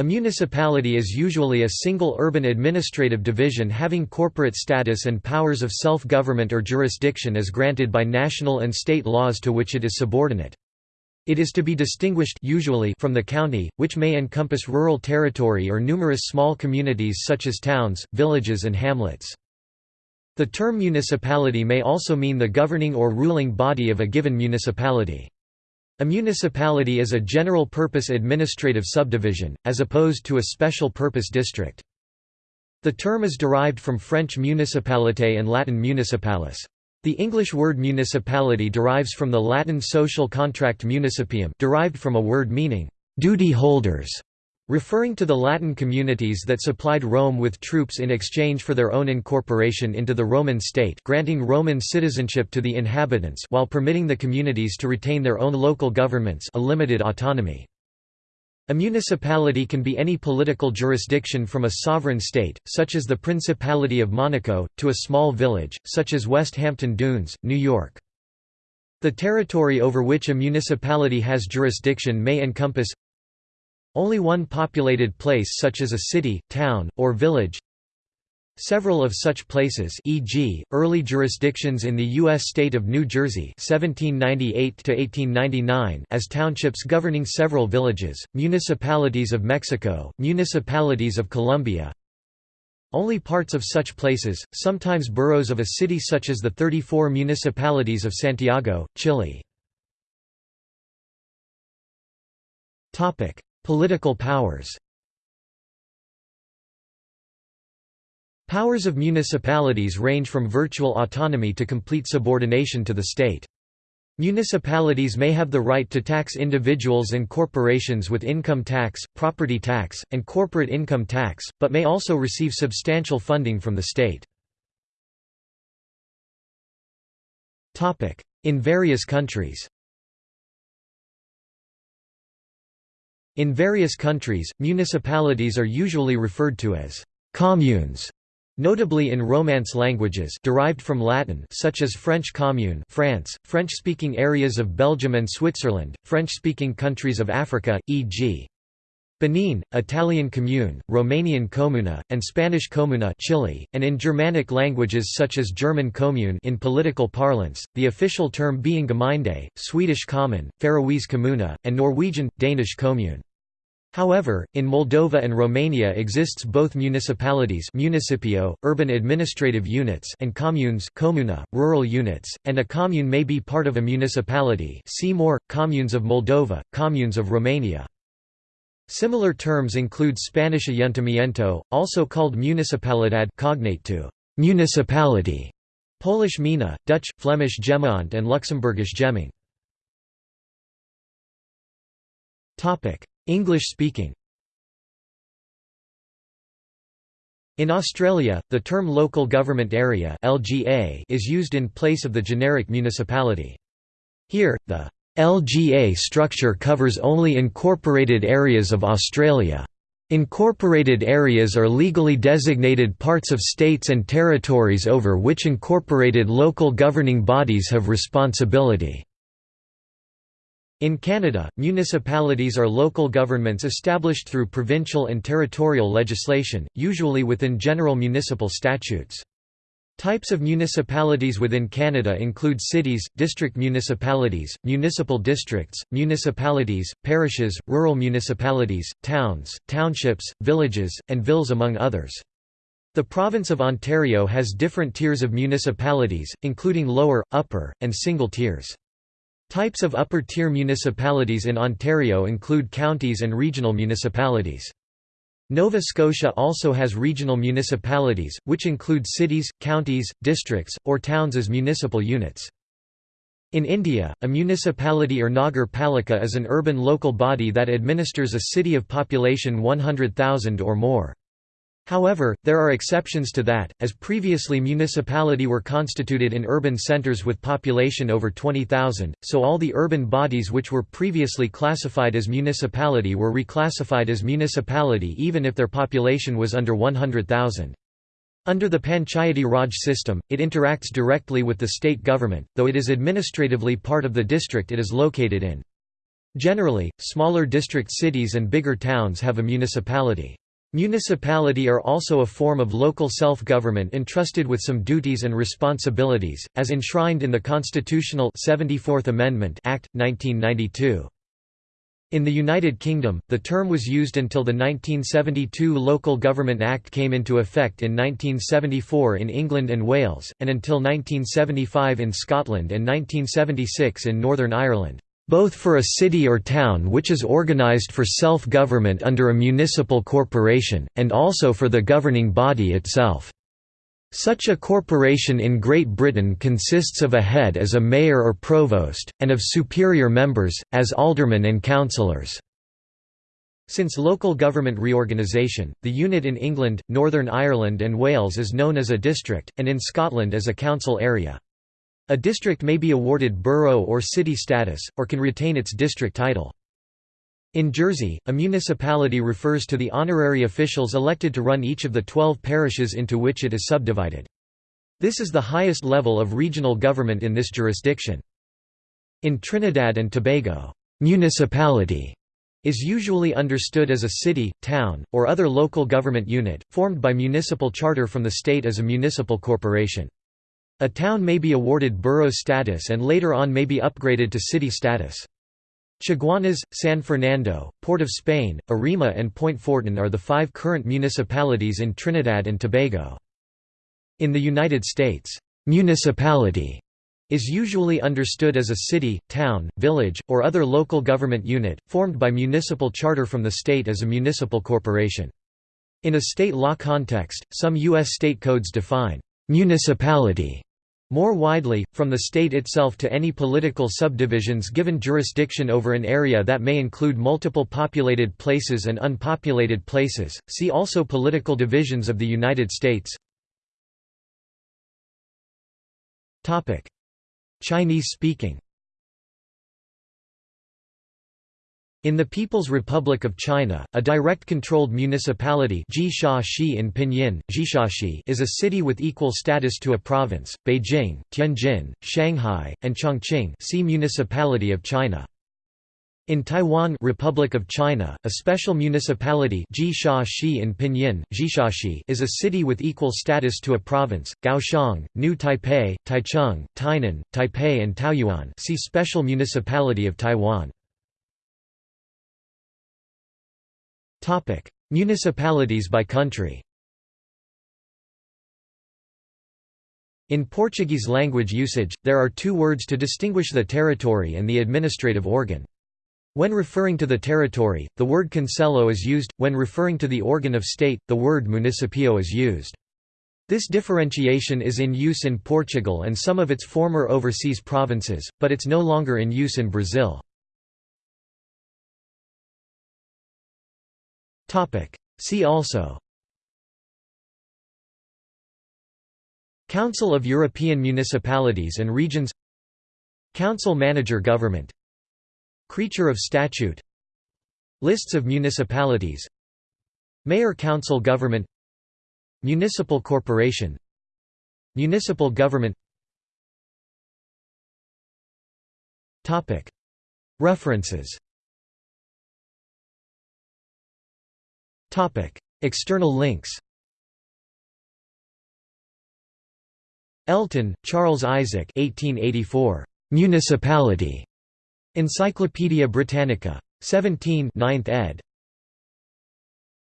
A municipality is usually a single urban administrative division having corporate status and powers of self-government or jurisdiction as granted by national and state laws to which it is subordinate. It is to be distinguished usually from the county, which may encompass rural territory or numerous small communities such as towns, villages and hamlets. The term municipality may also mean the governing or ruling body of a given municipality. A municipality is a general-purpose administrative subdivision, as opposed to a special-purpose district. The term is derived from French municipalité and Latin municipalis. The English word municipality derives from the Latin social contract municipium derived from a word meaning, "...duty holders", Referring to the Latin communities that supplied Rome with troops in exchange for their own incorporation into the Roman state granting Roman citizenship to the inhabitants while permitting the communities to retain their own local governments a limited autonomy. A municipality can be any political jurisdiction from a sovereign state, such as the Principality of Monaco, to a small village, such as West Hampton Dunes, New York. The territory over which a municipality has jurisdiction may encompass only one populated place such as a city, town, or village Several of such places e.g., early jurisdictions in the U.S. state of New Jersey 1798 as townships governing several villages, municipalities of Mexico, municipalities of Colombia, only parts of such places, sometimes boroughs of a city such as the 34 municipalities of Santiago, Chile. Political powers Powers of municipalities range from virtual autonomy to complete subordination to the state. Municipalities may have the right to tax individuals and corporations with income tax, property tax, and corporate income tax, but may also receive substantial funding from the state. In various countries In various countries, municipalities are usually referred to as «communes», notably in Romance languages derived from Latin such as French commune France, French-speaking areas of Belgium and Switzerland, French-speaking countries of Africa, e.g. Benin, Italian commune, Romanian comuna, and Spanish comuna Chile, and in Germanic languages such as German Commune in political parlance, the official term being Gemeinde, Swedish Kommun, Faroese Kommuna, and Norwegian, Danish Kommune. However, in Moldova and Romania exists both municipalities municipio, urban administrative units and communes comuna, rural units, and a commune may be part of a municipality see more, communes of Moldova, communes of Romania. Similar terms include Spanish ayuntamiento, also called municipalidad cognate to municipality, Polish gmina, Dutch, Flemish Gemeente and Luxembourgish Gemeente. English-speaking In Australia, the term Local Government Area (LGA) is used in place of the generic municipality. Here, the LGA structure covers only incorporated areas of Australia. Incorporated areas are legally designated parts of states and territories over which incorporated local governing bodies have responsibility. In Canada, municipalities are local governments established through provincial and territorial legislation, usually within general municipal statutes. Types of municipalities within Canada include cities, district municipalities, municipal districts, municipalities, parishes, rural municipalities, towns, townships, villages, and villes among others. The province of Ontario has different tiers of municipalities, including lower, upper, and single tiers. Types of upper-tier municipalities in Ontario include counties and regional municipalities. Nova Scotia also has regional municipalities, which include cities, counties, districts, or towns as municipal units. In India, a municipality or Nagar Palika is an urban local body that administers a city of population 100,000 or more. However, there are exceptions to that, as previously municipality were constituted in urban centres with population over 20,000, so all the urban bodies which were previously classified as municipality were reclassified as municipality even if their population was under 100,000. Under the Panchayati Raj system, it interacts directly with the state government, though it is administratively part of the district it is located in. Generally, smaller district cities and bigger towns have a municipality. Municipality are also a form of local self-government entrusted with some duties and responsibilities, as enshrined in the constitutional 74th Amendment Act, 1992. In the United Kingdom, the term was used until the 1972 Local Government Act came into effect in 1974 in England and Wales, and until 1975 in Scotland and 1976 in Northern Ireland both for a city or town which is organised for self-government under a municipal corporation, and also for the governing body itself. Such a corporation in Great Britain consists of a head as a mayor or provost, and of superior members, as aldermen and councillors. Since local government reorganisation, the unit in England, Northern Ireland and Wales is known as a district, and in Scotland as a council area. A district may be awarded borough or city status, or can retain its district title. In Jersey, a municipality refers to the honorary officials elected to run each of the 12 parishes into which it is subdivided. This is the highest level of regional government in this jurisdiction. In Trinidad and Tobago, municipality is usually understood as a city, town, or other local government unit, formed by municipal charter from the state as a municipal corporation. A town may be awarded borough status and later on may be upgraded to city status. Chaguanas, San Fernando, Port of Spain, Arima and Point Fortin are the five current municipalities in Trinidad and Tobago. In the United States, municipality is usually understood as a city, town, village, or other local government unit, formed by municipal charter from the state as a municipal corporation. In a state law context, some U.S. state codes define municipality more widely, from the state itself to any political subdivisions given jurisdiction over an area that may include multiple populated places and unpopulated places. See also Political divisions of the United States. Topic: In the People's Republic of China, a direct-controlled municipality in Pinyin, is a city with equal status to a province. Beijing, Tianjin, Shanghai, and Chongqing see Municipality of China. In Taiwan Republic of China, a special municipality in Pinyin, is a city with equal status to a province, Kaohsiung, New Taipei, Taichung, Tainan, Taipei and Taoyuan see Special Municipality of Taiwan. Topic: Municipalities by country. In Portuguese language usage, there are two words to distinguish the territory and the administrative organ. When referring to the territory, the word concelho is used, when referring to the organ of state, the word municipio is used. This differentiation is in use in Portugal and some of its former overseas provinces, but it's no longer in use in Brazil. See also. Council of European Municipalities and Regions. Council Manager Government. Creature of Statute. Lists of municipalities. Mayor Council Government. Municipal Corporation. Municipal Government. References External links Elton, Charles Isaac 1884. Municipality. Encyclopædia Britannica. 17 9th ed.